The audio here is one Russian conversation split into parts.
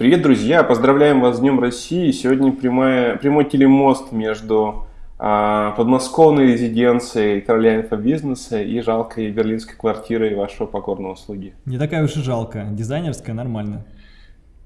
Привет, друзья! Поздравляем вас с Днем России. Сегодня прямая, прямой телемост между а, подмосковной резиденцией короля инфобизнеса и жалкой берлинской квартирой вашего покорного слуги. Не такая уж и жалко. Дизайнерская, нормально.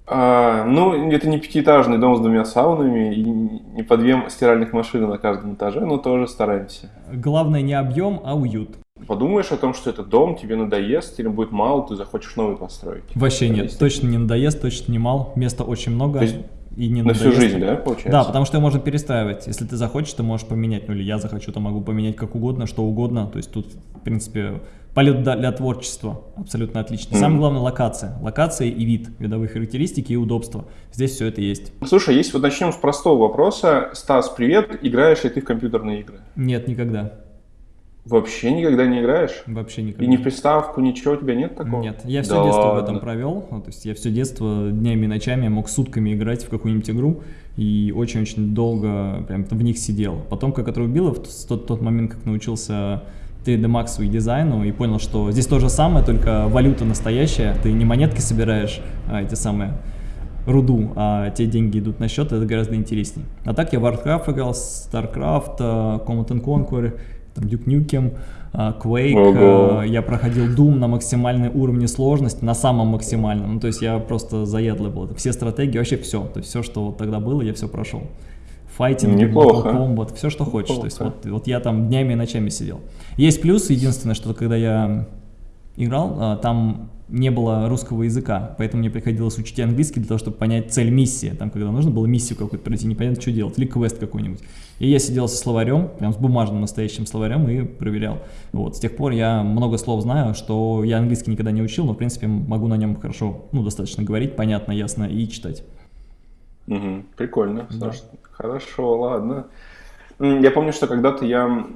А, ну, это не пятиэтажный дом с двумя саунами и не по две стиральных машины на каждом этаже, но тоже стараемся. Главное не объем, а уют. Подумаешь о том, что этот дом тебе надоест или будет мало, ты захочешь новый построить. Вообще нет, есть... точно не надоест, точно не мал, места очень много. То есть и не на надоест. всю жизнь, да, получается? Да, потому что можно перестраивать. Если ты захочешь, ты можешь поменять. Ну или я захочу, то могу поменять как угодно, что угодно. То есть тут, в принципе, полет для творчества абсолютно отлично. Mm. Самое главное локация. Локация и вид, видовые характеристики и удобства. Здесь все это есть. Слушай, если вот начнем с простого вопроса. Стас, привет. Играешь ли ты в компьютерные игры? Нет, никогда. Вообще никогда не играешь? Вообще никогда. И не в приставку, ничего у тебя нет такого? Нет, я все да детство ладно. в этом провел. Ну, то есть я все детство днями и ночами мог сутками играть в какую-нибудь игру и очень-очень долго прям в них сидел. Потом, как отрубило, в тот, тот момент, как научился 3D Max и дизайну и понял, что здесь то же самое, только валюта настоящая. Ты не монетки собираешь, а эти самые руду, а те деньги идут на счет, это гораздо интереснее. А так я в Warcraft играл, StarCraft, Command Conquer, там, Duke Nukem, а, Quake, Ого. А, я проходил Doom на максимальной уровне сложности, на самом максимальном, ну, то есть я просто заядлый был, все стратегии, вообще все, то есть все, что вот тогда было, я все прошел. Файтинг, Неплохо. Mortal Kombat, все, что хочешь, Неплохо. то есть вот, вот я там днями и ночами сидел. Есть плюс, единственное, что когда я играл, а, там не было русского языка, поэтому мне приходилось учить английский для того, чтобы понять цель миссии. Там, когда нужно было миссию какую-то пройти, непонятно, что делать, или квест какой-нибудь. И я сидел со словарем, прям с бумажным настоящим словарем и проверял. Вот, с тех пор я много слов знаю, что я английский никогда не учил, но, в принципе, могу на нем хорошо, ну, достаточно говорить, понятно, ясно и читать. Угу, прикольно, да. Хорошо, ладно. Я помню, что когда-то я,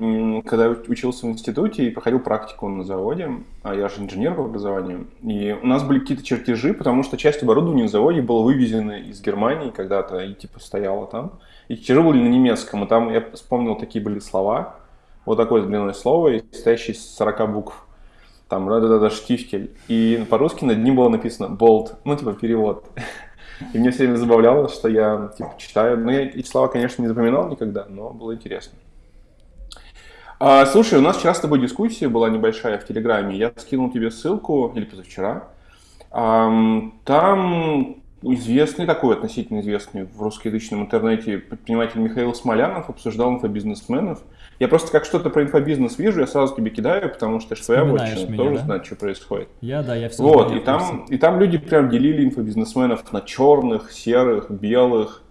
когда учился в институте и проходил практику на заводе, а я же инженер по образованию, и у нас были какие-то чертежи, потому что часть оборудования на заводе была вывезена из Германии когда-то и типа стояла там. И чертежи были на немецком, и там я вспомнил, такие были слова, вот такое длинное слово, состоящее из 40 букв. Там, да-да-да, штифтель. И по-русски над ним было написано болт, ну, типа перевод. И мне все время забавляло, что я типа, читаю. Ну, я эти слова, конечно, не запоминал никогда, но было интересно. А, слушай, у нас вчера с тобой дискуссия была небольшая в Телеграме. Я скинул тебе ссылку, или позавчера. А, там известный, такой относительно известный в русскоязычном интернете предприниматель Михаил Смолянов обсуждал инфобизнесменов. Я просто как что-то про инфобизнес вижу, я сразу тебе кидаю, потому что твоя вотчина тоже да? знает, что происходит. Я, да, я все Вот, и там, и там люди прям делили инфобизнесменов на черных, серых, белых.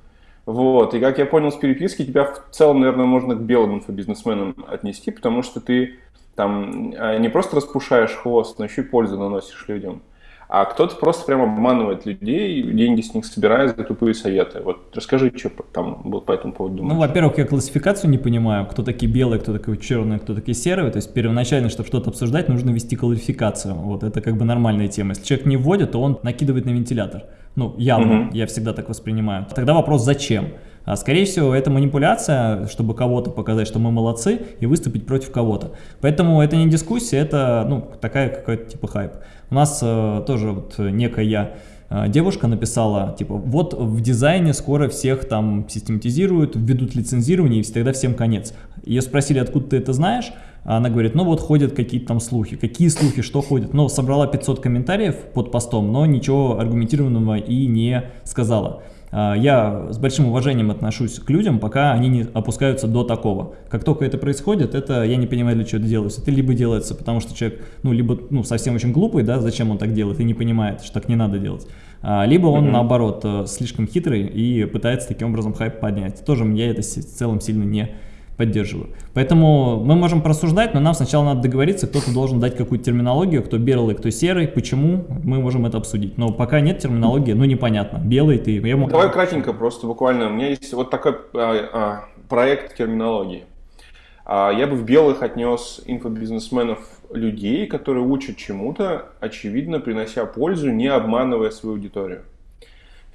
Вот, и как я понял с переписки, тебя в целом, наверное, можно к белым инфобизнесменам отнести, потому что ты там а, не просто распушаешь хвост, но еще и пользу наносишь людям а кто-то просто прям обманывает людей, деньги с них собирает за тупые советы. Вот расскажи, что там было по этому поводу думаешь. Ну, во-первых, я классификацию не понимаю, кто такие белые, кто такие черные, кто такие серые. То есть первоначально, чтобы что-то обсуждать, нужно ввести классификацию. Вот это как бы нормальная тема. Если человек не вводит, то он накидывает на вентилятор. Ну, явно, угу. я всегда так воспринимаю. Тогда вопрос, зачем? А, скорее всего, это манипуляция, чтобы кого-то показать, что мы молодцы, и выступить против кого-то. Поэтому это не дискуссия, это ну, такая какая-то типа хайп. У нас э, тоже вот некая э, девушка написала, типа, вот в дизайне скоро всех там систематизируют, введут лицензирование, и тогда всем конец. Ее спросили, откуда ты это знаешь, а она говорит, ну вот ходят какие-то там слухи. Какие слухи, что ходят? Ну, собрала 500 комментариев под постом, но ничего аргументированного и не сказала. А, я с большим уважением отношусь к людям, пока они не опускаются до такого. Как только это происходит, это я не понимаю, для чего это делается. Это либо делается, потому что человек, ну, либо ну, совсем очень глупый, да, зачем он так делает, и не понимает, что так не надо делать. А, либо он, mm -hmm. наоборот, э, слишком хитрый и пытается таким образом хайп поднять. Тоже я это в целом сильно не поддерживаю. Поэтому мы можем просуждать, но нам сначала надо договориться, кто-то должен дать какую-то терминологию, кто белый, кто серый, почему, мы можем это обсудить. Но пока нет терминологии, ну непонятно, белый ты. Я могу... Давай кратенько просто, буквально, у меня есть вот такой а, а, проект терминологии. А, я бы в белых отнес инфобизнесменов людей, которые учат чему-то, очевидно, принося пользу, не обманывая свою аудиторию.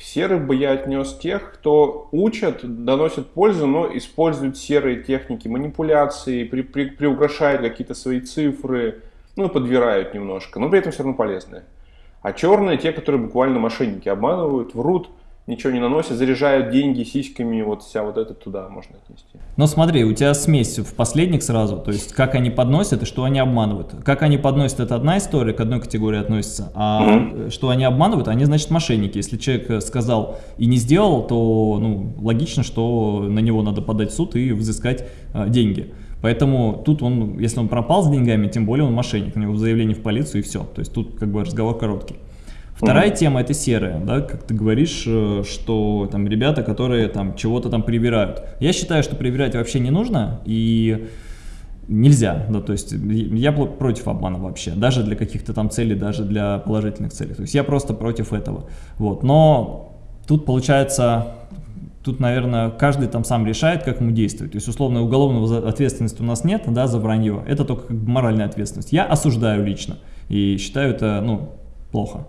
Серых бы я отнес тех, кто учат, доносят пользу, но используют серые техники манипуляции, при, при, приукрашают какие-то свои цифры, ну, подбирают немножко, но при этом все равно полезные. А черные те, которые буквально мошенники обманывают, врут, ничего не наносят, заряжают деньги сиськами, вот вся вот это туда можно отнести. Но смотри, у тебя смесь в последних сразу, то есть как они подносят и что они обманывают. Как они подносят, это одна история, к одной категории относится, а что они обманывают, они значит мошенники. Если человек сказал и не сделал, то ну, логично, что на него надо подать в суд и взыскать а, деньги. Поэтому тут он, если он пропал с деньгами, тем более он мошенник, у него заявление в полицию и все. То есть тут как бы разговор короткий. Вторая mm -hmm. тема это серая, да, как ты говоришь, э, что там ребята, которые там чего-то там привирают. Я считаю, что привирать вообще не нужно и нельзя, да, то есть я против обмана вообще, даже для каких-то там целей, даже для положительных целей. То есть я просто против этого. Вот, но тут получается Тут, наверное, каждый там сам решает, как ему действовать. То есть, условно, уголовного ответственности у нас нет, да, за вранье. Это только как бы моральная ответственность. Я осуждаю лично и считаю это, ну, плохо.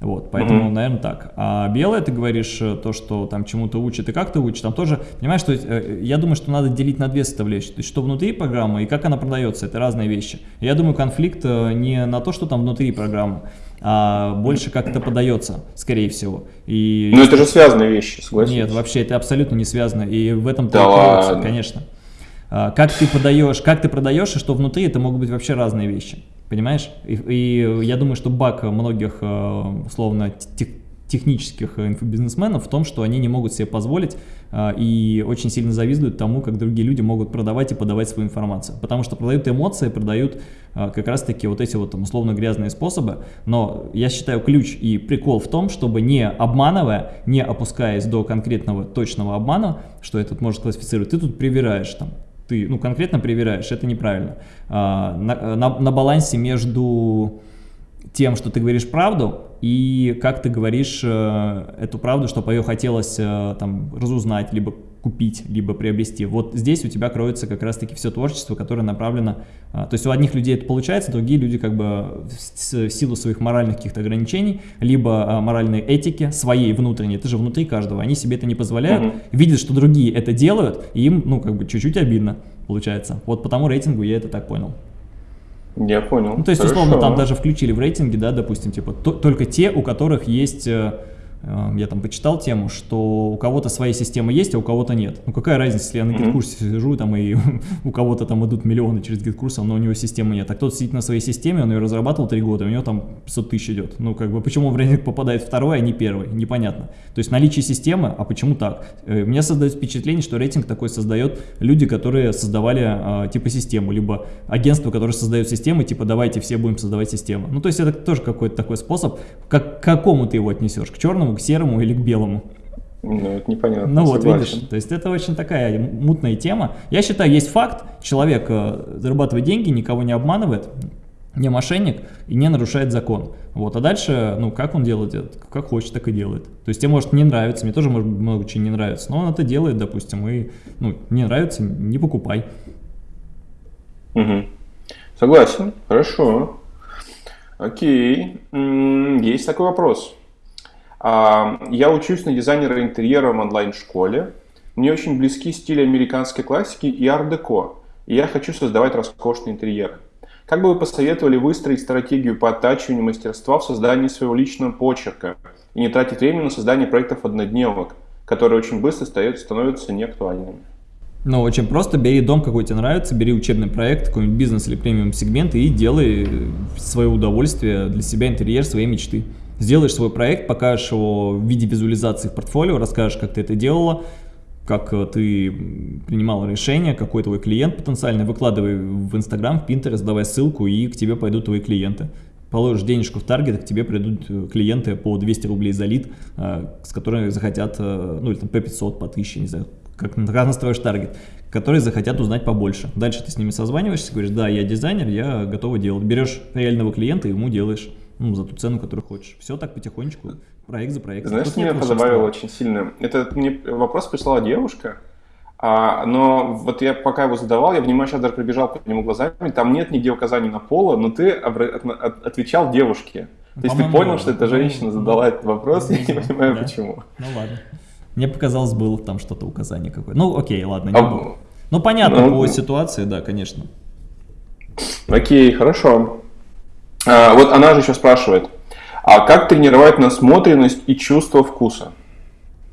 Вот, поэтому, угу. наверное, так. А белое, ты говоришь, э, то, что там чему-то учат и как ты учишь, там тоже, понимаешь, что э, я думаю, что надо делить на две составляющие. То есть, что внутри программы и как она продается, это разные вещи. Я думаю, конфликт э, не на то, что там внутри программы, а больше как это подается, скорее всего. И... Ну, это же связанные вещи, согласен? Нет, вообще, это абсолютно не связано, и в этом да ладно. конечно. А, как ты подаешь, как ты продаешь, и что внутри, это могут быть вообще разные вещи. Понимаешь? И, и я думаю, что баг многих, э, условно, тех, технических инфобизнесменов в том, что они не могут себе позволить э, и очень сильно завидуют тому, как другие люди могут продавать и подавать свою информацию. Потому что продают эмоции, продают э, как раз-таки вот эти вот там, условно грязные способы. Но я считаю ключ и прикол в том, чтобы не обманывая, не опускаясь до конкретного точного обмана, что этот может классифицировать, ты тут привираешь там ты ну, конкретно проверяешь, это неправильно. А, на, на, на балансе между тем, что ты говоришь правду, и как ты говоришь э, эту правду, чтобы ее хотелось э, там разузнать, либо купить, либо приобрести. Вот здесь у тебя кроется как раз-таки все творчество, которое направлено... Э, то есть у одних людей это получается, другие люди как бы в силу своих моральных каких-то ограничений, либо э, моральной этики своей внутренней, это же внутри каждого, они себе это не позволяют, угу. видят, что другие это делают, и им, ну, как бы чуть-чуть обидно получается. Вот по тому рейтингу я это так понял. Я понял. Ну, то есть, Хорошо. условно, там даже включили в рейтинге, да, допустим, типа, то, только те, у которых есть э, я там почитал тему, что у кого-то своя система есть, а у кого-то нет. Ну какая разница, если я на гид-курсе сижу, там и у кого-то там идут миллионы через гид-курс, но у него системы нет. А кто-то сидит на своей системе, он ее разрабатывал три года, у него там 500 тысяч идет. Ну как бы почему в рейтинг попадает второй, а не первый, непонятно. То есть наличие системы, а почему так? Э, мне создает впечатление, что рейтинг такой создает люди, которые создавали а, типа систему, либо агентство, которое создает системы, типа давайте все будем создавать систему. Ну то есть это тоже какой-то такой способ, как, к какому ты его отнесешь, к черному черному, к серому или к белому. Ну, это непонятно. Ну вот, видишь, то есть это очень такая мутная тема. Я считаю, есть факт, человек э, зарабатывает деньги, никого не обманывает, не мошенник и не нарушает закон. Вот, а дальше, ну, как он делает это? Как хочет, так и делает. То есть тебе может не нравится, мне тоже может много чего не нравится, но он это делает, допустим, и, ну, не нравится, не покупай. Угу. Согласен, хорошо. Окей, есть такой вопрос. А, я учусь на дизайнера интерьера в онлайн-школе. Мне очень близки стили американской классики и ар-деко. И я хочу создавать роскошные интерьеры. Как бы вы посоветовали выстроить стратегию по оттачиванию мастерства в создании своего личного почерка и не тратить время на создание проектов однодневок, которые очень быстро становятся неактуальными? Ну, очень просто, бери дом, какой тебе нравится, бери учебный проект, какой-нибудь бизнес или премиум сегмент и делай в свое удовольствие для себя интерьер своей мечты сделаешь свой проект, покажешь его в виде визуализации в портфолио, расскажешь, как ты это делала, как э, ты принимала решение, какой твой клиент потенциальный, выкладывай в Инстаграм, в Pinterest, давай ссылку, и к тебе пойдут твои клиенты. Положишь денежку в таргет, к тебе придут э, клиенты по 200 рублей за лид, э, с которыми захотят, ну или там по 500, по 1000, не знаю, как, как настроишь таргет, которые захотят узнать побольше. Дальше ты с ними созваниваешься, говоришь, да, я дизайнер, я готова делать. Берешь реального клиента и ему делаешь ну, за ту цену, которую хочешь. Все так потихонечку, проект за проектом. Знаешь, что меня позабавило очень сильно? Это мне вопрос прислала девушка, а, но вот я пока его задавал, я внимательно даже пробежал по нему глазами, там нет нигде указаний на поло, но ты отвечал девушке. То есть ты понял, что эта женщина ну, задала этот вопрос, ну, я не понимаю, почему. Ну ладно. Мне показалось, было там что-то указание какое-то. Ну окей, ладно, не а, было. Ну понятно, ну, по ситуации, да, конечно. Окей, хорошо. А, вот она же еще спрашивает, А как тренировать насмотренность и чувство вкуса?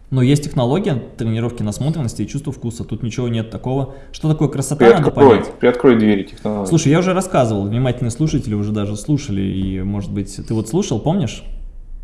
Но есть технология тренировки насмотренности и чувства вкуса. Тут ничего нет такого. Что такое красота, приоткрой, надо понять. Приоткрой двери технологии. Слушай, я уже рассказывал, внимательные слушатели уже даже слушали, и, может быть, ты вот слушал, помнишь?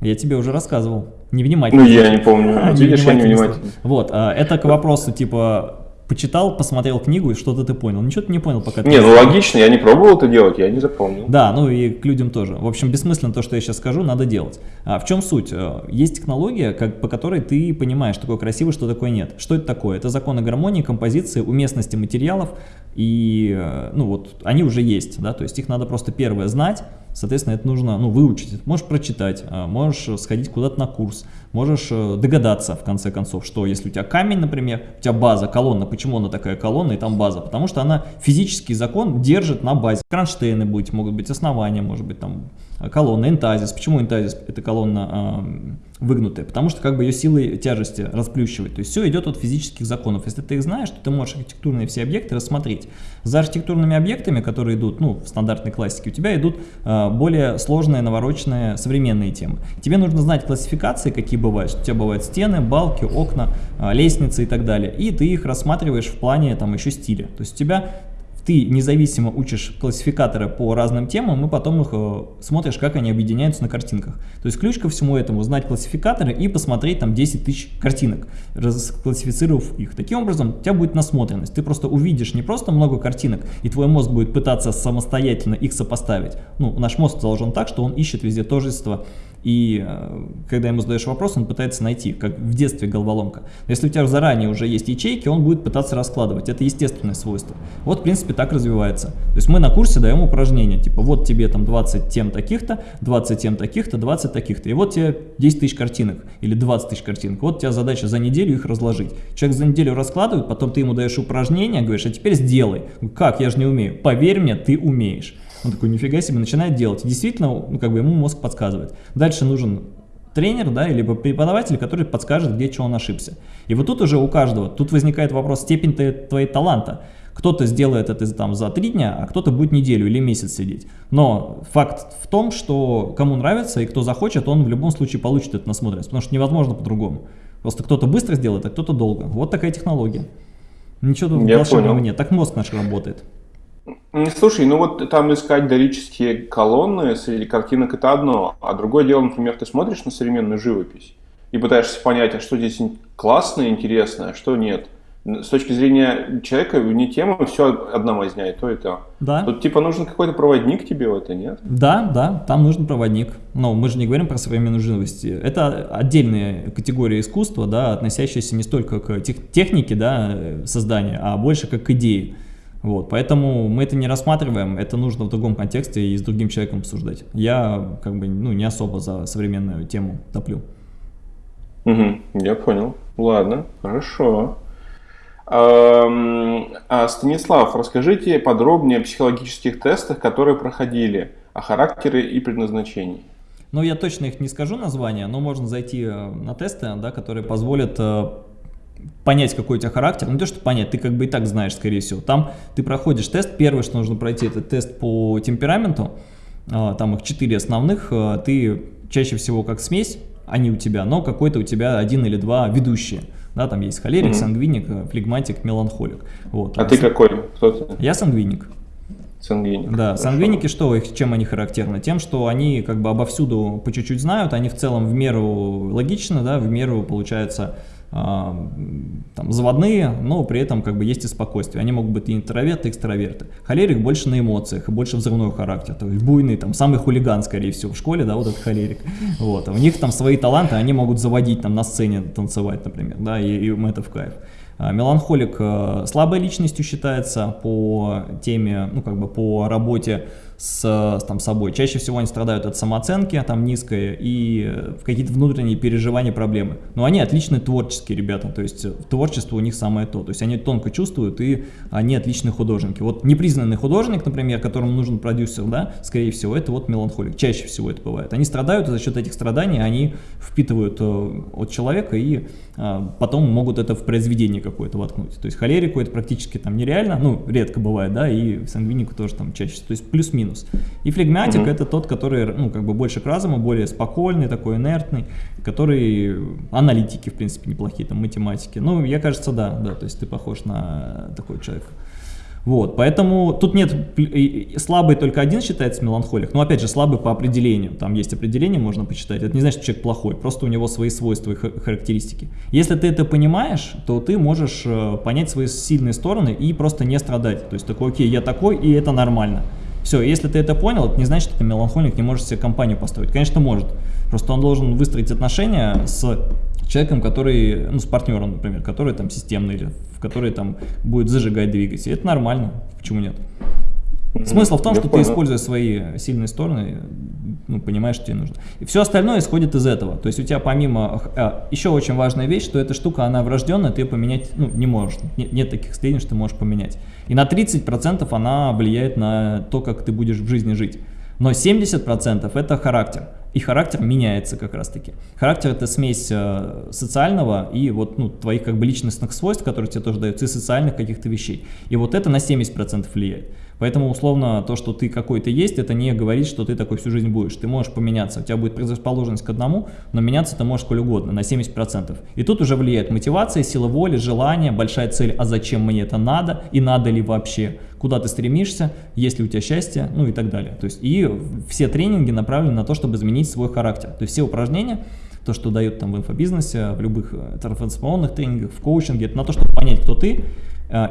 Я тебе уже рассказывал. Невнимательно. Ну, я не помню. А, Видишь, я невнимательно. Вот, а, это к вопросу, типа, почитал, посмотрел книгу и что-то ты понял. Ничего ты не понял пока. Не, ну логично, я не пробовал это делать, я не запомнил. Да, ну и к людям тоже. В общем, бессмысленно то, что я сейчас скажу, надо делать. А в чем суть? Э, есть технология, как, по которой ты понимаешь, что такое красиво, что такое нет. Что это такое? Это законы гармонии, композиции, уместности материалов, и э, ну вот они уже есть, да, то есть их надо просто первое знать, Соответственно, это нужно ну, выучить. Можешь прочитать, а, можешь сходить куда-то на курс, можешь э, догадаться, в конце концов, что если у тебя камень, например, у тебя база, колонна, почему она такая колонна и там база? Потому что она физический закон держит на базе. Кронштейны быть, могут быть основания, может быть там колонна, энтазис. Почему энтазис это колонна э, выгнутая? Потому что как бы ее силой тяжести расплющивает. То есть все идет от физических законов. Если ты их знаешь, то ты можешь архитектурные все объекты рассмотреть. За архитектурными объектами, которые идут ну, в стандартной классике, у тебя идут э, более сложные, навороченные, современные темы. Тебе нужно знать классификации, какие бывают. У тебя бывают стены, балки, окна, э, лестницы и так далее. И ты их рассматриваешь в плане там еще стиля. То есть у тебя ты независимо учишь классификаторы по разным темам, и потом их э, смотришь, как они объединяются на картинках. То есть ключ ко всему этому знать классификаторы и посмотреть там 10 тысяч картинок, расклассифицировав их. Таким образом, у тебя будет насмотренность. Ты просто увидишь не просто много картинок, и твой мозг будет пытаться самостоятельно их сопоставить. Ну, наш мозг заложен так, что он ищет везде тождество и э, когда ему задаешь вопрос, он пытается найти, как в детстве головоломка. Если у тебя заранее уже есть ячейки, он будет пытаться раскладывать. Это естественное свойство. Вот, в принципе, так развивается. То есть мы на курсе даем упражнения, типа вот тебе там 20 тем таких-то, 20 тем таких-то, 20 таких-то. И вот тебе 10 тысяч картинок или 20 тысяч картинок. Вот у тебя задача за неделю их разложить. Человек за неделю раскладывает, потом ты ему даешь упражнения, говоришь, а теперь сделай. Как, я же не умею. Поверь мне, ты умеешь. Он такой, нифига себе, начинает делать. И действительно, ну, как бы ему мозг подсказывает. Дальше нужен тренер, да, либо преподаватель, который подскажет, где что он ошибся. И вот тут уже у каждого, тут возникает вопрос степень твоей таланта. Кто-то сделает это там за три дня, а кто-то будет неделю или месяц сидеть. Но факт в том, что кому нравится и кто захочет, он в любом случае получит эту насмотренность, потому что невозможно по-другому. Просто кто-то быстро сделает, а кто-то долго. Вот такая технология. Ничего тут волшебного нет. Так мозг наш работает. Слушай, ну вот там искать дорические колонны среди картинок это одно, а другое дело, например, ты смотришь на современную живопись и пытаешься понять, а что здесь классное, интересное, а что нет. С точки зрения человека, вне темы, все одна возня, и то, и то. Да. Тут типа нужен какой-то проводник тебе в это, нет? Да, да, там нужен проводник. Но мы же не говорим про современную живопись. Это отдельная категория искусства, да, относящаяся не столько к тех, технике да, создания, а больше как к идее. Вот, поэтому мы это не рассматриваем, это нужно в другом контексте и с другим человеком обсуждать. Я как бы ну, не особо за современную тему топлю. Угу, я понял. Ладно, хорошо. А, Станислав, расскажите подробнее о психологических тестах, которые проходили, о характере и предназначении. Ну, я точно их не скажу название, но можно зайти э, на тесты, да, которые позволят э, понять, какой у тебя характер, ну то, что понять, ты как бы и так знаешь, скорее всего. Там ты проходишь тест, первое, что нужно пройти, это тест по темпераменту, а, там их четыре основных, а, ты чаще всего как смесь, они у тебя, но какой-то у тебя один или два ведущие. Да, там есть холерик, угу. сангвиник, флегматик, меланхолик. Вот. А ты какой? Кто ты? Я сангвиник. Сангвиник. Да, Хорошо. сангвиники что, их, чем они характерны? Тем, что они как бы обовсюду по чуть-чуть знают, они в целом в меру логично, да, в меру, получается, а, там, заводные, но при этом как бы есть и спокойствие. Они могут быть и интроверты, и экстраверты. Холерик больше на эмоциях, и больше взрывной характер, то есть буйный, там, самый хулиган, скорее всего, в школе, да, вот этот холерик. Вот. А у них там свои таланты, они могут заводить там на сцене, танцевать, например, да, и, и им это в кайф. А, меланхолик э, слабой личностью считается по теме, ну как бы по работе с там, собой. Чаще всего они страдают от самооценки, там низкой, и какие-то внутренние переживания, проблемы. Но они отличные творческие ребята, то есть творчество у них самое то. То есть они тонко чувствуют, и они отличные художники. Вот непризнанный художник, например, которому нужен продюсер, да, скорее всего, это вот меланхолик. Чаще всего это бывает. Они страдают, и за счет этих страданий они впитывают э, от человека и э, потом могут это в произведение какое-то воткнуть. То есть холерику это практически там нереально, ну, редко бывает, да, и сангвинику тоже там чаще, то есть плюс-минус. Минус. И флегматик угу. это тот, который, ну, как бы больше к разуму, более спокойный, такой инертный, который аналитики, в принципе, неплохие, там, математики. Ну, я кажется, да, да, то есть ты похож на такой человек. Вот, поэтому тут нет, слабый только один считается меланхолик, но опять же слабый по определению, там есть определение, можно почитать, это не значит, что человек плохой, просто у него свои свойства и характеристики. Если ты это понимаешь, то ты можешь э, понять свои сильные стороны и просто не страдать, то есть такой, окей, я такой и это нормально. Все, если ты это понял, это не значит, что ты меланхолик, не можешь себе компанию построить. Конечно, может. Просто он должен выстроить отношения с человеком, который, ну, с партнером, например, который там системный или в который там будет зажигать двигатель. Это нормально, почему нет? Смысл в том, Я что понял. ты используя свои сильные стороны, ну, понимаешь, что тебе нужно. И все остальное исходит из этого. То есть у тебя помимо... А, еще очень важная вещь, что эта штука, она врожденная, ты ее поменять ну, не можешь. Нет, нет таких состояний, что ты можешь поменять. И на 30% она влияет на то, как ты будешь в жизни жить. Но 70% это характер. И характер меняется как раз таки. Характер это смесь э, социального и вот ну, твоих как бы личностных свойств, которые тебе тоже даются, и социальных каких-то вещей. И вот это на 70% влияет. Поэтому, условно, то, что ты какой-то есть, это не говорит, что ты такой всю жизнь будешь. Ты можешь поменяться, у тебя будет предрасположенность к одному, но меняться ты можешь сколь угодно, на 70%. И тут уже влияет мотивация, сила воли, желание, большая цель, а зачем мне это надо, и надо ли вообще, куда ты стремишься, есть ли у тебя счастье, ну и так далее. То есть и все тренинги направлены на то, чтобы изменить свой характер. То есть все упражнения, то, что дают там в инфобизнесе, в любых э, трансформационных тренингах, в коучинге, это на то, чтобы понять, кто ты,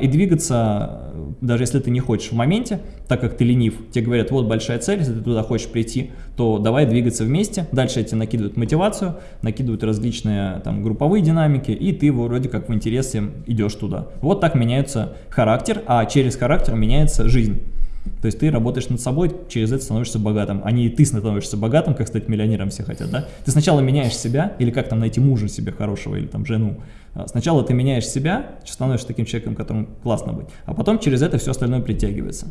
и двигаться, даже если ты не хочешь в моменте, так как ты ленив, тебе говорят, вот большая цель, если ты туда хочешь прийти, то давай двигаться вместе. Дальше тебе накидывают мотивацию, накидывают различные там групповые динамики, и ты вроде как в интересе идешь туда. Вот так меняется характер, а через характер меняется жизнь. То есть ты работаешь над собой, через это становишься богатым, а не ты становишься богатым, как стать миллионером все хотят, да? Ты сначала меняешь себя, или как там найти мужа себе хорошего, или там жену. А сначала ты меняешь себя, становишься таким человеком, которым классно быть, а потом через это все остальное притягивается.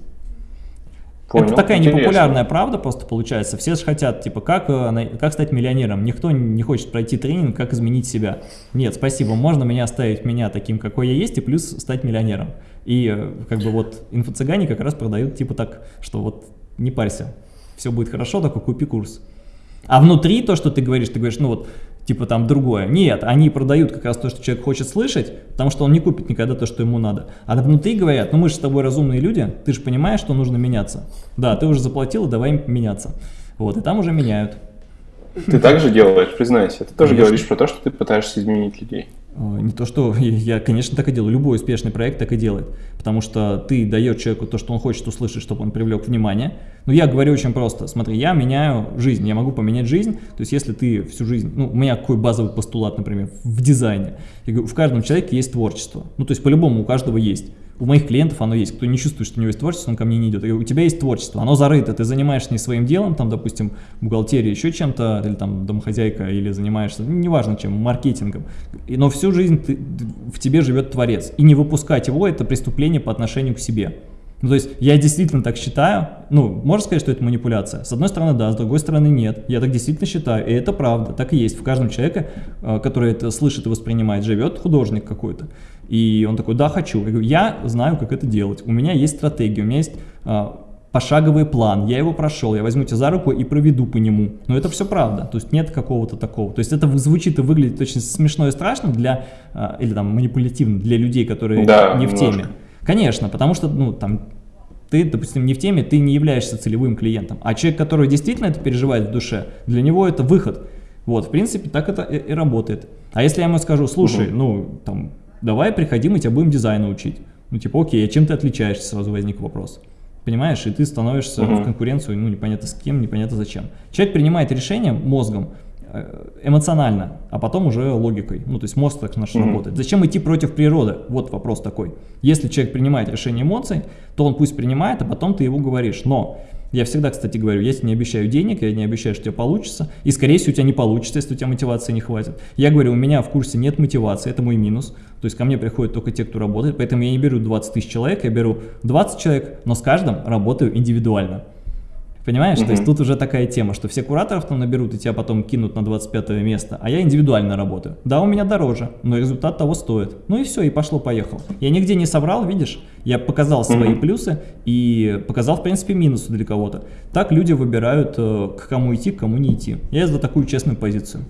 Понял. Это такая Интересно. непопулярная правда просто получается. Все же хотят, типа, как, э, как стать миллионером. Никто не хочет пройти тренинг, как изменить себя. Нет, спасибо, можно меня оставить меня таким, какой я есть, и плюс стать миллионером. И э, как бы вот инфо-цыгане как раз продают типа так, что вот не парься, все будет хорошо, только купи курс. А внутри то, что ты говоришь, ты говоришь, ну вот, типа там другое. Нет, они продают как раз то, что человек хочет слышать, потому что он не купит никогда то, что ему надо. А внутри говорят, ну мы же с тобой разумные люди, ты же понимаешь, что нужно меняться. Да, ты уже заплатил, давай меняться. Вот, и там уже меняют. Ты также делаешь, признайся. Ты тоже Конечно. говоришь про то, что ты пытаешься изменить людей. Не то, что я, конечно, так и делаю. Любой успешный проект так и делает. Потому что ты даешь человеку то, что он хочет услышать, чтобы он привлек внимание. Но я говорю очень просто. Смотри, я меняю жизнь, я могу поменять жизнь. То есть, если ты всю жизнь... Ну, у меня какой базовый постулат, например, в дизайне. Я говорю, в каждом человеке есть творчество. Ну, то есть, по-любому у каждого есть у моих клиентов оно есть. Кто не чувствует, что у него есть творчество, он ко мне не идет. у тебя есть творчество, оно зарыто, ты занимаешься не своим делом, там, допустим, бухгалтерия, еще чем-то, или там домохозяйка, или занимаешься, ну, неважно чем, маркетингом. Но всю жизнь ты, в тебе живет творец. И не выпускать его – это преступление по отношению к себе. Ну, то есть я действительно так считаю, ну, можно сказать, что это манипуляция? С одной стороны, да, с другой стороны, нет. Я так действительно считаю, и это правда, так и есть. В каждом человеке, э, который это слышит и воспринимает, живет художник какой-то. И он такой, да, хочу. Я говорю, я знаю, как это делать. У меня есть стратегия, у меня есть а, пошаговый план. Я его прошел, я возьму тебя за руку и проведу по нему. Но это все правда. То есть нет какого-то такого. То есть это звучит и выглядит очень смешно и страшно для, а, или там манипулятивно для людей, которые да, не в немножко. теме. Конечно, потому что, ну, там, ты, допустим, не в теме, ты не являешься целевым клиентом. А человек, который действительно это переживает в душе, для него это выход. Вот, в принципе, так это и, и работает. А если я ему скажу, слушай, угу. ну, там, давай приходи, мы тебя будем дизайну учить. Ну, типа, окей, а чем ты отличаешься, сразу возник вопрос. Понимаешь, и ты становишься uh-huh. в конкуренцию, ну, непонятно с кем, непонятно зачем. Человек принимает решение мозгом, эмоционально, а потом уже логикой. Ну, то есть мозг так наш -hmm. работает. Зачем идти против природы? Вот вопрос такой. Если человек принимает решение эмоций, то он пусть принимает, а потом ты его говоришь. Но я всегда, кстати, говорю, я тебе не обещаю денег, я не обещаю, что у тебя получится, и, скорее всего, у тебя не получится, если у тебя мотивации не хватит. Я говорю, у меня в курсе нет мотивации, это мой минус, то есть ко мне приходят только те, кто работает, поэтому я не беру 20 тысяч человек, я беру 20 человек, но с каждым работаю индивидуально. Понимаешь? Mm-hmm. То есть тут уже такая тема, что все кураторов там наберут и тебя потом кинут на 25 место, а я индивидуально работаю. Да, у меня дороже, но результат того стоит. Ну и все, и пошло-поехало. Я нигде не собрал, видишь? Я показал свои mm-hmm. плюсы и показал, в принципе, минусы для кого-то. Так люди выбирают, э, к кому идти, к кому не идти. Я за такую честную позицию.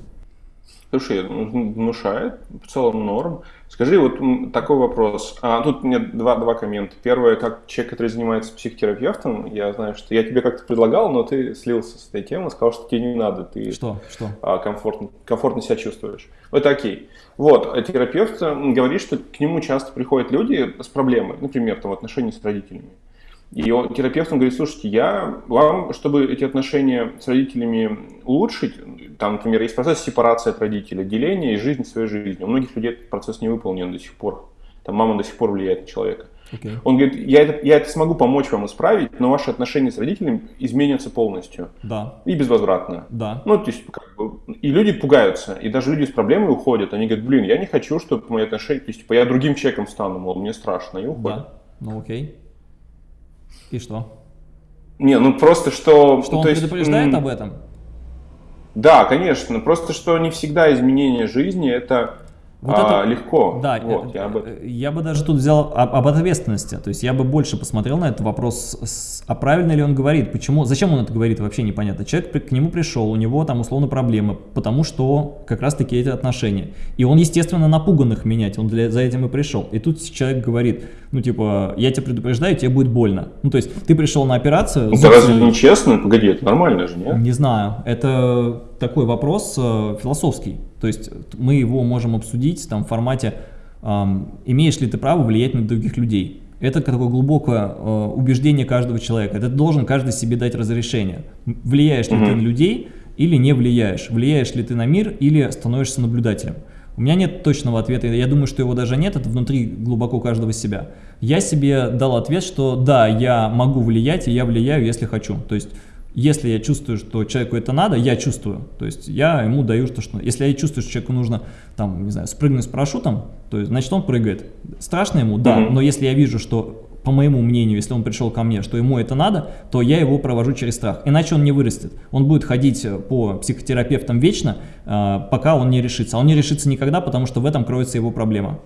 Слушай, внушает, в целом норм. Скажи, вот такой вопрос. А, тут мне два, два коммента. Первое, как человек, который занимается психотерапевтом, я знаю, что я тебе как-то предлагал, но ты слился с этой темы, сказал, что тебе не надо, ты что? Что? А, комфортно, комфортно себя чувствуешь. Это окей. Вот, а терапевт говорит, что к нему часто приходят люди с проблемой, например, там, в отношении с родителями. И он, терапевт он говорит, слушайте, я вам, чтобы эти отношения с родителями улучшить, там, например, есть процесс сепарации от родителей, деления и жизнь своей жизни. У многих людей этот процесс не выполнен до сих пор. Там мама до сих пор влияет на человека. Okay. Он говорит, я это, я это смогу помочь вам исправить, но ваши отношения с родителями изменятся полностью. Да. И безвозвратно. Да. Ну, то есть, как бы, и люди пугаются, и даже люди с проблемой уходят. Они говорят, блин, я не хочу, чтобы мои отношения, то есть, типа, я другим человеком стану, мол, мне страшно, и уходят. Да, ну окей. И что? Не, ну просто что... Что он есть, предупреждает об этом? Да, конечно. Просто что не всегда изменение жизни это вот а, это, легко. Да, вот, я, бы... я бы даже тут взял об, об ответственности. То есть я бы больше посмотрел на этот вопрос, с, а правильно ли он говорит, почему, зачем он это говорит, вообще непонятно. Человек к нему пришел, у него там условно проблемы, потому что как раз таки эти отношения. И он, естественно, напуган их менять, он для, за этим и пришел. И тут человек говорит, ну типа, я тебя предупреждаю, тебе будет больно. Ну то есть ты пришел на операцию... Ну, это разве не честно? Погоди, это нормально же, нет? Не знаю, это такой вопрос э, философский. То есть мы его можем обсудить там, в формате «имеешь ли ты право влиять на других людей?». Это такое глубокое э, убеждение каждого человека. Это должен каждый себе дать разрешение. Влияешь ли mm -hmm. ты на людей или не влияешь? Влияешь ли ты на мир или становишься наблюдателем? У меня нет точного ответа, я думаю, что его даже нет, это внутри глубоко каждого себя. Я себе дал ответ, что да, я могу влиять, и я влияю, если хочу. То есть если я чувствую, что человеку это надо, я чувствую. То есть я ему даю то, что... Если я чувствую, что человеку нужно, там, не знаю, спрыгнуть с парашютом, то есть, значит, он прыгает. Страшно ему? Да. Mm -hmm. Но если я вижу, что, по моему мнению, если он пришел ко мне, что ему это надо, то я его провожу через страх. Иначе он не вырастет. Он будет ходить по психотерапевтам вечно, а, пока он не решится. А он не решится никогда, потому что в этом кроется его проблема.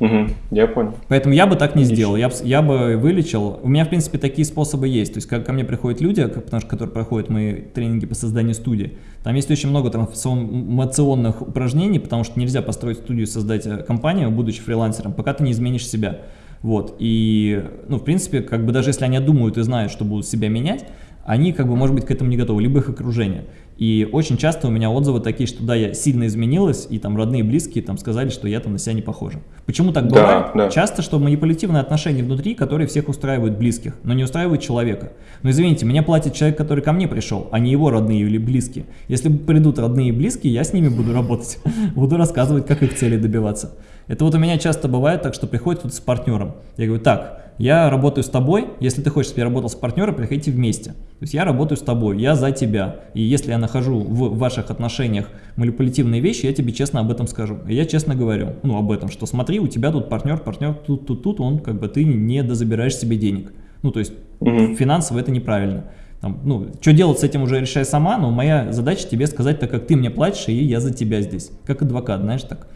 Угу, я понял. Поэтому я бы так не Отлично. сделал, я, я бы вылечил. У меня, в принципе, такие способы есть. То есть, ко, ко мне приходят люди, потому что, которые проходят мои тренинги по созданию студии. Там есть очень много трансформационных упражнений, потому что нельзя построить студию, создать э, компанию, будучи фрилансером, пока ты не изменишь себя. Вот, и, ну, в принципе, как бы даже если они думают и знают, что будут себя менять, они, как бы, может быть, к этому не готовы, либо их окружение. И очень часто у меня отзывы такие, что да, я сильно изменилась, и там родные и близкие там сказали, что я там на себя не похожа. Почему так бывает? Да, да. Часто, что манипулятивные отношения внутри, которые всех устраивают близких, но не устраивают человека. Но извините, меня платит человек, который ко мне пришел, а не его родные или близкие. Если придут родные и близкие, я с ними буду работать, буду рассказывать, как их цели добиваться. Это вот у меня часто бывает так, что приходит вот с партнером. Я говорю, так, я работаю с тобой, если ты хочешь, чтобы я работал с партнером, приходите вместе. То есть я работаю с тобой, я за тебя. И если я нахожу в ваших отношениях манипулятивные вещи, я тебе честно об этом скажу. И я честно говорю, ну, об этом, что смотри, у тебя тут партнер, партнер тут, тут, тут, он как бы ты не дозабираешь себе денег. Ну, то есть угу. финансово это неправильно. Там, ну, что делать с этим уже решай сама, но моя задача тебе сказать, так как ты мне платишь, и я за тебя здесь. Как адвокат, знаешь, так.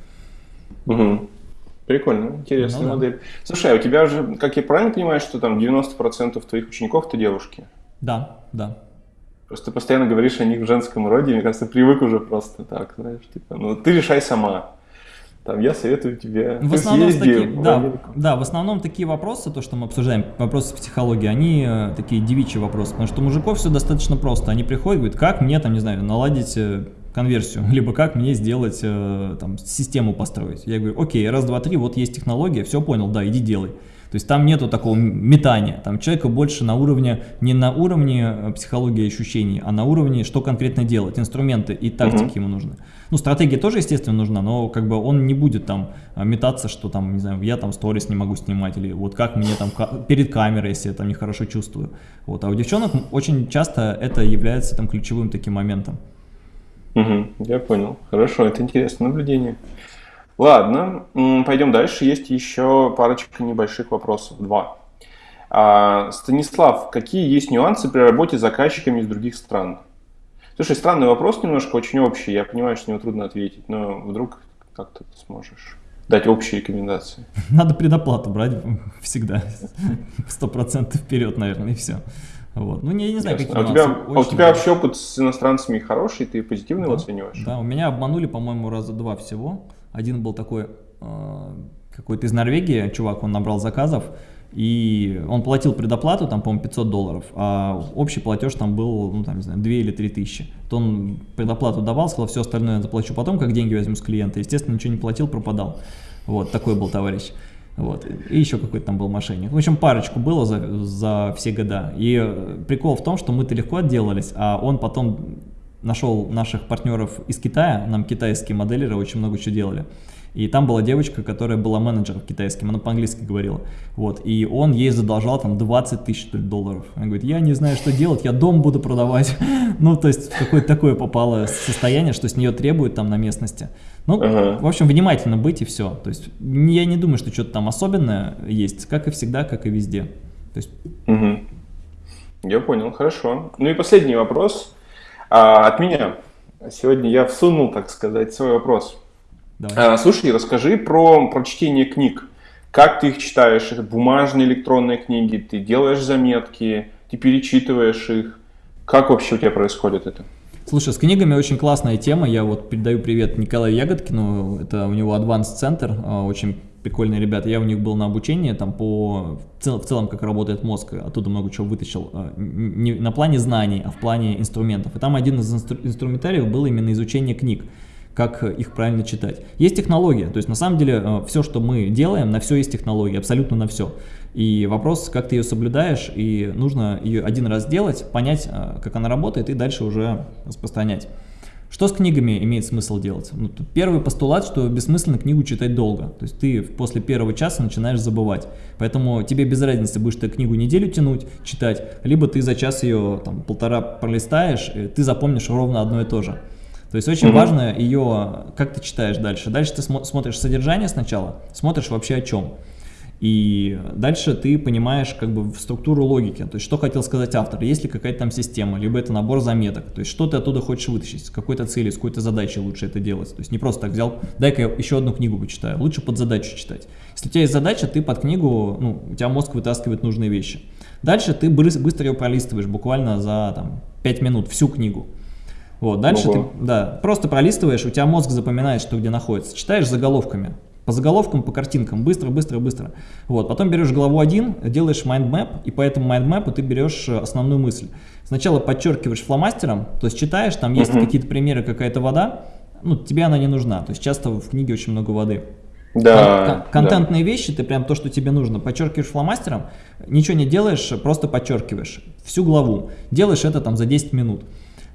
Угу. Прикольно, интересная ну, модель. Да. Слушай, а у тебя же, как я правильно понимаю, что там 90% твоих учеников это девушки? Да, да. Просто постоянно говоришь о них в женском роде, мне кажется, привык уже просто так, знаешь, типа, ну ты решай сама. Там, я советую тебе. В основном, съезди, таки, в да, да, в основном такие вопросы, то, что мы обсуждаем, вопросы психологии, они э, такие девичьи вопросы, потому что у мужиков все достаточно просто. Они приходят, говорят, как мне там, не знаю, наладить э, конверсию, либо как мне сделать, э, там, систему построить. Я говорю, окей, раз, два, три, вот есть технология, все понял, да, иди делай. То есть там нету такого метания, там человека больше на уровне, не на уровне э, психологии ощущений, а на уровне, что конкретно делать, инструменты и тактики угу. ему нужны. Ну, стратегия тоже, естественно, нужна, но как бы он не будет там э, метаться, что там, не знаю, я там сторис не могу снимать, или вот как мне там перед камерой, если я там нехорошо чувствую. Вот. А у девчонок очень часто это является там ключевым таким моментом. Угу, я понял. Хорошо, это интересное наблюдение. Ладно, пойдем дальше. Есть еще парочка небольших вопросов. Два. А, Станислав, какие есть нюансы при работе с заказчиками из других стран? Слушай, странный вопрос немножко, очень общий. Я понимаю, что него трудно ответить, но вдруг как-то ты сможешь дать общие рекомендации. Надо предоплату брать всегда. Сто процентов вперед, наверное, и все. Вот. Ну, не, не знаю, какие а у тебя, а у тебя вообще опыт с иностранцами хороший, ты позитивно да, его оцениваешь? Да, у меня обманули, по-моему, раза два всего. Один был такой, э, какой-то из Норвегии, чувак, он набрал заказов, и он платил предоплату, там, по-моему, 500 долларов, а общий платеж там был, ну, там, не знаю, 2 или 3 тысячи. То он предоплату давал, сказал, все остальное я заплачу потом, как деньги возьму с клиента. Естественно, ничего не платил, пропадал. Вот, такой был товарищ. Вот. И еще какой-то там был мошенник. В общем, парочку было за, за все года. И прикол в том, что мы-то легко отделались, а он потом нашел наших партнеров из Китая, нам китайские моделеры очень много чего делали. И там была девочка, которая была менеджером китайским, она по-английски говорила. Вот, и он ей задолжал там 20 тысяч долларов. Она говорит, я не знаю, что делать, я дом буду продавать. ну, то есть, какое-то такое попало состояние, что с нее требуют там на местности. Ну, ага. в общем, внимательно быть и все. То есть, я не думаю, что что-то там особенное есть, как и всегда, как и везде. То есть... Угу. Я понял, хорошо. Ну и последний вопрос а, от меня. Сегодня я всунул, так сказать, свой вопрос. Давай. А, слушай, расскажи про, про чтение книг. Как ты их читаешь? Это бумажные электронные книги? Ты делаешь заметки? Ты перечитываешь их? Как вообще у тебя происходит это? Слушай, с книгами очень классная тема. Я вот передаю привет Николаю Ягодкину. Это у него Advanced Center. А, очень прикольные ребята. Я у них был на обучении там по в, цел, в целом, как работает мозг. Оттуда много чего вытащил. А, не на плане знаний, а в плане инструментов. И там один из инстру инструментариев был именно изучение книг как их правильно читать. Есть технология, то есть на самом деле э, все, что мы делаем, на все есть технология, абсолютно на все. И вопрос, как ты ее соблюдаешь, и нужно ее один раз сделать, понять, э, как она работает, и дальше уже распространять. Что с книгами имеет смысл делать? Ну, первый постулат, что бессмысленно книгу читать долго. То есть ты после первого часа начинаешь забывать. Поэтому тебе без разницы, будешь ты книгу неделю тянуть, читать, либо ты за час ее там, полтора пролистаешь, ты запомнишь ровно одно и то же. То есть очень mm -hmm. важно ее, как ты читаешь дальше. Дальше ты смо смотришь содержание сначала, смотришь вообще о чем. И дальше ты понимаешь как бы структуру логики, то есть что хотел сказать автор, есть ли какая-то там система, либо это набор заметок, то есть что ты оттуда хочешь вытащить, с какой-то целью, с какой-то задачей лучше это делать. То есть не просто так взял, дай-ка я еще одну книгу почитаю, лучше под задачу читать. Если у тебя есть задача, ты под книгу, ну, у тебя мозг вытаскивает нужные вещи. Дальше ты быстро ее пролистываешь, буквально за там, 5 минут, всю книгу. Вот, дальше Ого. ты да, просто пролистываешь, у тебя мозг запоминает, что где находится. Читаешь заголовками. По заголовкам, по картинкам, быстро, быстро, быстро. Вот, потом берешь главу 1, делаешь mind map, и по этому mind map ты берешь э, основную мысль. Сначала подчеркиваешь фломастером, то есть читаешь, там есть какие-то примеры, какая-то вода, ну, тебе она не нужна. То есть часто в книге очень много воды. Да, Кон контентные да. вещи, ты прям то, что тебе нужно, подчеркиваешь фломастером, ничего не делаешь, просто подчеркиваешь всю главу. Делаешь это там за 10 минут.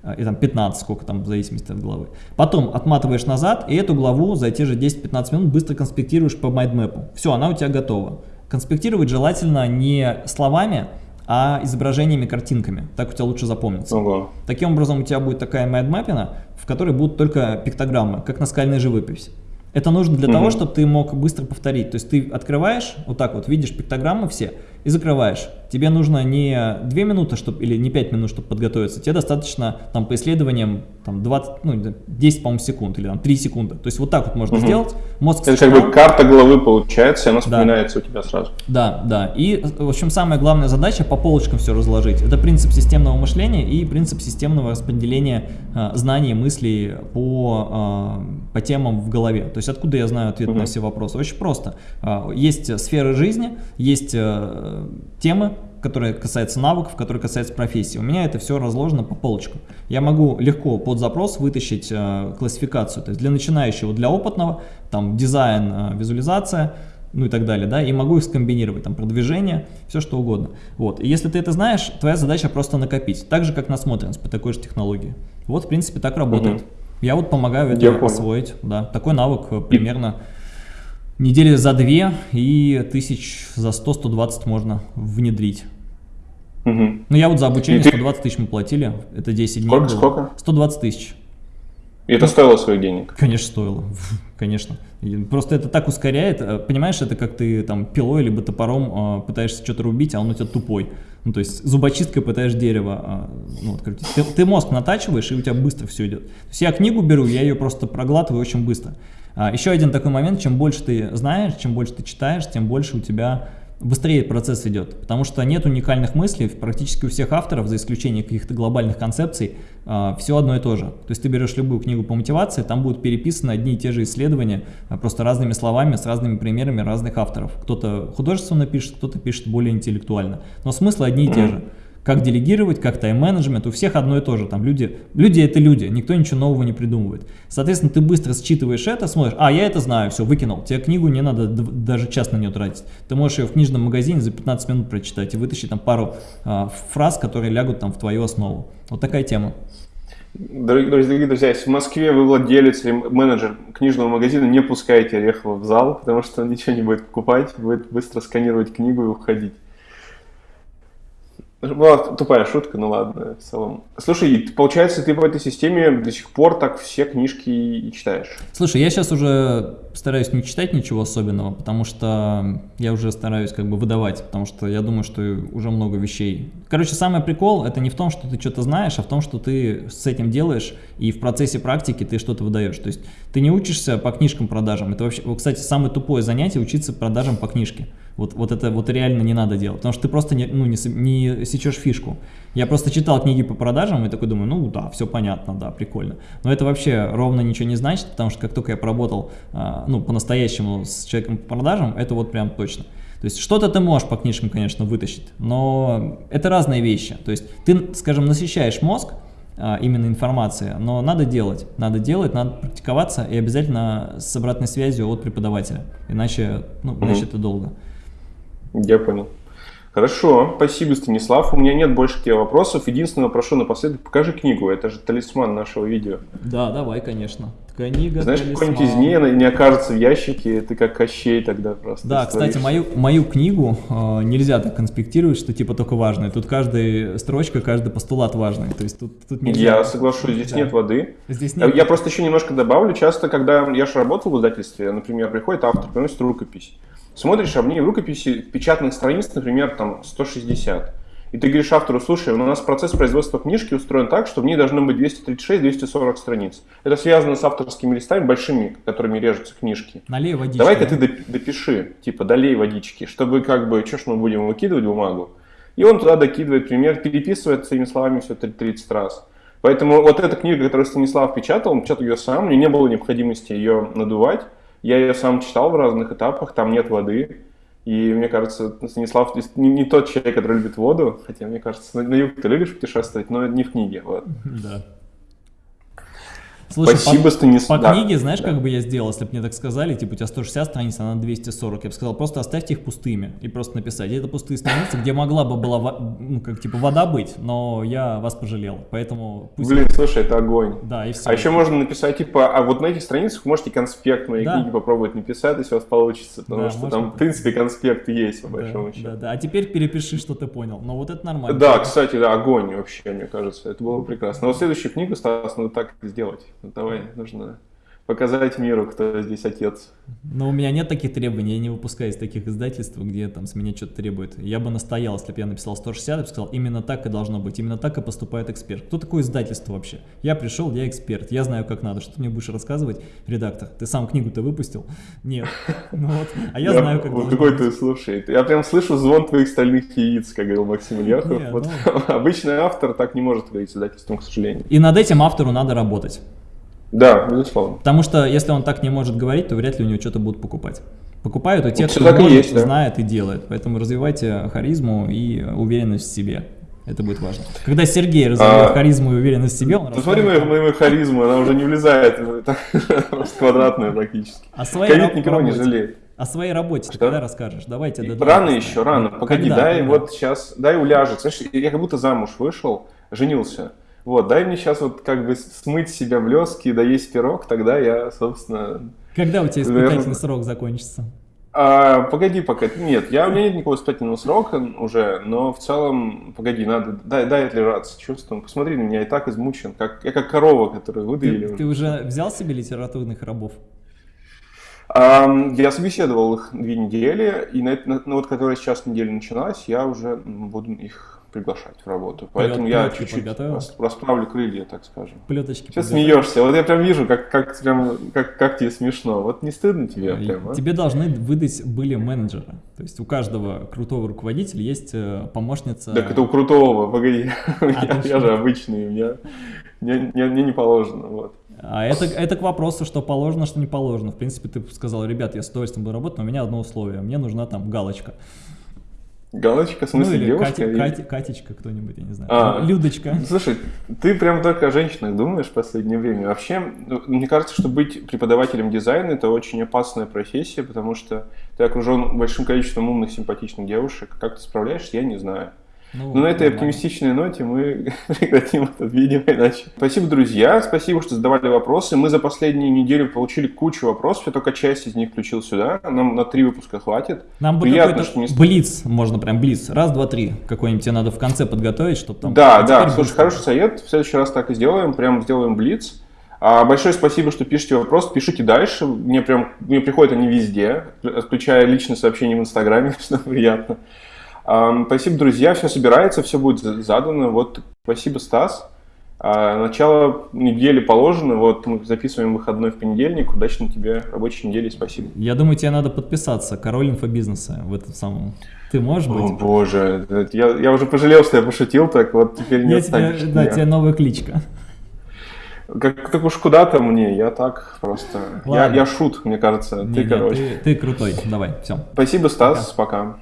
Э, и там 15, сколько там, в зависимости от главы. Потом отматываешь назад, и эту главу за те же 10-15 минут быстро конспектируешь по майдмэпу. Все, она у тебя готова. Конспектировать желательно не словами, а изображениями, картинками. Так у тебя лучше запомнится. Ого. Таким образом, у тебя будет такая майдмэпина, в которой будут только пиктограммы, как наскальная живопись. Это нужно для угу. того, чтобы ты мог быстро повторить. То есть ты открываешь, вот так вот, видишь пиктограммы все и закрываешь. Тебе нужно не 2 минуты чтобы, или не 5 минут, чтобы подготовиться. Тебе достаточно там, по исследованиям там, 20, ну, 10, по-моему, секунд или там, 3 секунды. То есть вот так вот можно угу. сделать. Мозг Это как бы карта головы получается, и она вспоминается да. у тебя сразу. Да, да. И, в общем, самая главная задача по полочкам все разложить. Это принцип системного мышления и принцип системного распределения э, знаний, мыслей по, э, по темам в голове. То есть откуда я знаю ответ угу. на все вопросы? Очень просто. Э, есть сферы жизни, есть э, темы, которые касаются навыков, которые касаются профессии. У меня это все разложено по полочкам. Я могу легко под запрос вытащить э, классификацию. То есть для начинающего, для опытного, там дизайн, э, визуализация, ну и так далее, да, и могу их скомбинировать, там, продвижение, все что угодно. Вот, и если ты это знаешь, твоя задача просто накопить, так же, как насмотренность по такой же технологии. Вот, в принципе, так работает. Угу. Я вот помогаю это освоить, да, такой навык э, примерно недели за две и тысяч за 100-120 можно внедрить. Угу. Ну я вот за обучение 120 тысяч мы платили, это 10 дней Сколько, было. сколько? 120 тысяч. И это ну, стоило своих денег? Конечно, стоило. Конечно. Просто это так ускоряет. Э, понимаешь, это как ты там пилой либо топором э, пытаешься что-то рубить, а он у тебя тупой. Ну, то есть зубочисткой пытаешь дерево. Э, ну, вот, ты, ты мозг натачиваешь, и у тебя быстро все идет. То есть я книгу беру, я ее просто проглатываю очень быстро. А, еще один такой момент, чем больше ты знаешь, чем больше ты читаешь, тем больше у тебя быстрее процесс идет, потому что нет уникальных мыслей, практически у всех авторов, за исключением каких-то глобальных концепций, а, все одно и то же. То есть ты берешь любую книгу по мотивации, там будут переписаны одни и те же исследования, а, просто разными словами, с разными примерами разных авторов. Кто-то художественно пишет, кто-то пишет более интеллектуально, но смыслы одни и те же как делегировать, как тайм-менеджмент, у всех одно и то же, там люди, люди это люди, никто ничего нового не придумывает. Соответственно, ты быстро считываешь это, смотришь, а, я это знаю, все, выкинул, тебе книгу не надо даже час на нее тратить. Ты можешь ее в книжном магазине за 15 минут прочитать и вытащить там пару а, фраз, которые лягут там в твою основу. Вот такая тема. Дорогие, друзья, если в Москве вы владелец или менеджер книжного магазина, не пускайте Орехова в зал, потому что он ничего не будет покупать, будет быстро сканировать книгу и уходить. Была тупая шутка, ну ладно, в целом. Слушай, получается, ты в этой системе до сих пор так все книжки и читаешь? Слушай, я сейчас уже стараюсь не читать ничего особенного, потому что я уже стараюсь как бы выдавать, потому что я думаю, что уже много вещей. Короче, самый прикол, это не в том, что ты что-то знаешь, а в том, что ты с этим делаешь, и в процессе практики ты что-то выдаешь. То есть ты не учишься по книжкам продажам. Это вообще, кстати, самое тупое занятие учиться продажам по книжке. Вот, вот это вот реально не надо делать, потому что ты просто не, ну, не, не сечешь фишку. Я просто читал книги по продажам и такой думаю, ну да, все понятно, да, прикольно. Но это вообще ровно ничего не значит, потому что как только я поработал, а, ну, по-настоящему с человеком по продажам, это вот прям точно. То есть что-то ты можешь по книжкам, конечно, вытащить, но это разные вещи. То есть ты, скажем, насыщаешь мозг, а, именно информации, но надо делать, надо делать, надо практиковаться и обязательно с обратной связью от преподавателя, иначе, ну, иначе это долго. Я понял. Хорошо, спасибо, Станислав. У меня нет больше к тебе вопросов. Единственное, прошу напоследок, покажи книгу. Это же талисман нашего видео. Да, давай, конечно. Книга, Знаешь, какой-нибудь из ней не окажется в ящике, ты как Кощей тогда просто. Да, кстати, мою, мою книгу э, нельзя так конспектировать, что типа только важное. Тут каждая строчка, каждый постулат важный. То есть тут, тут нельзя. Я соглашусь, здесь да. нет воды. Здесь нет... Я просто еще немножко добавлю. Часто, когда я же работал в издательстве, например, приходит автор, приносит рукопись. Смотришь, а в ней в рукописи печатных страниц, например, там 160. И ты говоришь автору, слушай, у нас процесс производства книжки устроен так, что в ней должно быть 236-240 страниц. Это связано с авторскими листами большими, которыми режутся книжки. Налей водички. Давай-ка ты допиши, типа, долей водички, чтобы как бы, что ж мы будем выкидывать бумагу. И он туда докидывает пример, переписывает своими словами все 30 раз. Поэтому вот эта книга, которую Станислав печатал, он печатал ее сам, мне не было необходимости ее надувать. Я ее сам читал в разных этапах, там нет воды. И мне кажется, Станислав не, не тот человек, который любит воду, хотя мне кажется, на, на юг ты любишь путешествовать, но не в книге. Вот. Да. Слушай, Спасибо, по, Станислав. По книге, знаешь, да. как бы я сделал, если бы мне так сказали, типа у тебя 160 страниц, а на 240, я бы сказал, просто оставьте их пустыми и просто написать. Это пустые страницы, где могла бы была, ну, как типа вода быть, но я вас пожалел, поэтому... Пусть... Блин, слушай, это огонь. Да, и все. А еще можно написать, типа, а вот на этих страницах можете конспект моей да. книги попробовать написать, если у вас получится, потому да, что можно... там, в принципе, конспект есть, по большому да, счету. Да, да, а теперь перепиши, что ты понял, но вот это нормально. Да, кстати, да, огонь вообще, мне кажется, это было бы прекрасно. Но следующую книгу, Стас, надо так сделать. Давай, нужно показать миру, кто здесь отец. Но у меня нет таких требований, я не выпускаю из таких издательств, где там с меня что-то требует. Я бы настоял, если бы я написал 160, я бы сказал, именно так и должно быть, именно так и поступает эксперт. Кто такое издательство вообще? Я пришел, я эксперт, я знаю, как надо. Что ты мне будешь рассказывать, редактор? Ты сам книгу-то выпустил? Нет. Ну вот, а я знаю, как должно Какой ты, слушай, я прям слышу звон твоих стальных яиц, как говорил Максим Ильяхов. Вот ну. обычный автор так не может говорить с издательством, к сожалению. И над этим автору надо работать. Да, безусловно. Потому что если он так не может говорить, то вряд ли у него что-то будут покупать. Покупают у тех, кто может, и есть, да. знает и делает. Поэтому развивайте харизму и уверенность в себе. Это будет важно. Когда Сергей развивает а, харизму и уверенность в себе, он Посмотри мою, мою харизму, она уже не влезает в квадратную практически. А своей Ковид никого не жалеет. О своей работе Что? когда расскажешь? Давайте. Да, рано еще, рано. Погоди, дай вот сейчас, дай уляжет. Знаешь, я как будто замуж вышел, женился. Вот, дай мне сейчас вот как бы смыть себя блески, да есть пирог, тогда я, собственно... Когда у тебя испытательный наверное... срок закончится? А, погоди пока. Нет, я, у меня нет никакого испытательного срока уже, но в целом, погоди, надо, дай, дай отлежаться чувством. Посмотри на меня, я так измучен, как, я как корова, которую выдавили. Ты, ты уже взял себе литературных рабов? А, я собеседовал их две недели, и на, на, ну, вот которая сейчас неделя началась, я уже буду их приглашать в работу. Поэтому я чуть-чуть расправлю крылья, так скажем. Плеточки Сейчас смеешься. Вот я прям вижу, как, как, прям, как, как тебе смешно. Вот не стыдно тебе прям, а? Тебе должны выдать были менеджеры. То есть у каждого крутого руководителя есть э, помощница... Так это у крутого, погоди. А, я, я же обычный, мне, мне, мне, мне не положено. Вот. А это, это к вопросу, что положено, что не положено. В принципе, ты сказал, ребят, я с удовольствием буду работать, но у меня одно условие. Мне нужна там галочка. Галочка, в смысле, ну, или девушка? Кати, Кати, Катечка кто-нибудь, я не знаю. А, Людочка. Слушай, ты прям только о женщинах думаешь в последнее время. Вообще, ну, мне кажется, что быть преподавателем дизайна – это очень опасная профессия, потому что ты окружен большим количеством умных, симпатичных девушек. Как ты справляешься, я не знаю. Ну, Но на этой оптимистичной ноте мы прекратим этот видео иначе. Спасибо, друзья. Спасибо, что задавали вопросы. Мы за последнюю неделю получили кучу вопросов. Я только часть из них включил сюда. Нам на три выпуска хватит. Нам бы Приятно, что не... Блиц, можно прям блиц. Раз, два, три. Какой-нибудь тебе надо в конце подготовить, чтобы там... Да, а да. Слушай, хороший совет. В следующий раз так и сделаем. Прям сделаем блиц. А большое спасибо, что пишете вопрос. Пишите дальше. Мне прям мне приходят они везде, включая личные сообщения в Инстаграме, что приятно. Спасибо, друзья. Все собирается, все будет задано. Вот, спасибо, Стас. А, начало недели положено. Вот мы записываем выходной в понедельник. Удачной тебе рабочей недели. Спасибо. Я думаю, тебе надо подписаться. Король инфобизнеса в этом самом. Ты можешь быть? О боже, я, я уже пожалел, что я пошутил так. Вот теперь не я тебе, Да, тебе новая кличка. Как, как уж куда-то мне, я так просто... Я, я шут, мне кажется. Не, ты, не, короче. Ты, ты крутой. Давай, все. Спасибо, Стас. Пока. пока.